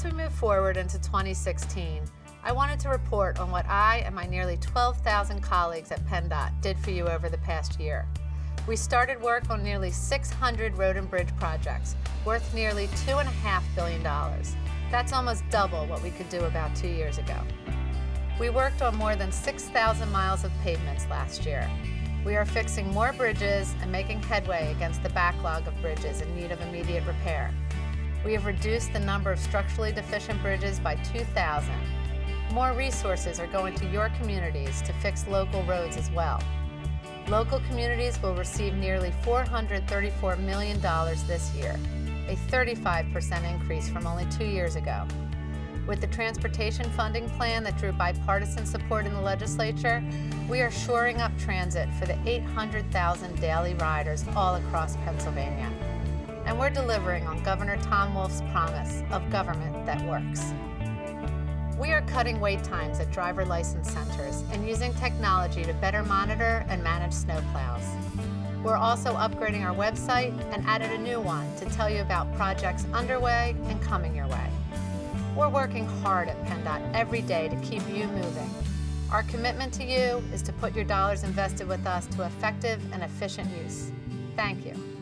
As we move forward into 2016, I wanted to report on what I and my nearly 12,000 colleagues at PennDOT did for you over the past year. We started work on nearly 600 road and bridge projects, worth nearly $2.5 billion. That's almost double what we could do about two years ago. We worked on more than 6,000 miles of pavements last year. We are fixing more bridges and making headway against the backlog of bridges in need of immediate repair. We have reduced the number of structurally deficient bridges by 2,000 more resources are going to your communities to fix local roads as well. Local communities will receive nearly $434 million this year, a 35% increase from only two years ago. With the transportation funding plan that drew bipartisan support in the legislature, we are shoring up transit for the 800,000 daily riders all across Pennsylvania. And we're delivering on Governor Tom Wolf's promise of government that works. We are cutting wait times at driver license centers and using technology to better monitor and manage snowplows. We're also upgrading our website and added a new one to tell you about projects underway and coming your way. We're working hard at PennDOT every day to keep you moving. Our commitment to you is to put your dollars invested with us to effective and efficient use. Thank you.